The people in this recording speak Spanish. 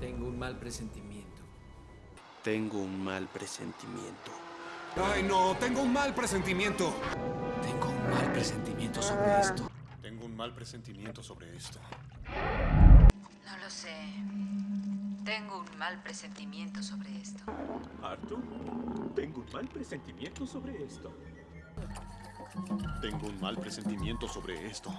Tengo un mal presentimiento. Tengo un mal presentimiento. Ay, no, tengo un mal presentimiento. Tengo un mal presentimiento sobre esto. Tengo un mal presentimiento sobre esto. No lo sé. Tengo un mal presentimiento sobre esto. Arthur, tengo un mal presentimiento sobre esto. Tengo un mal presentimiento sobre esto.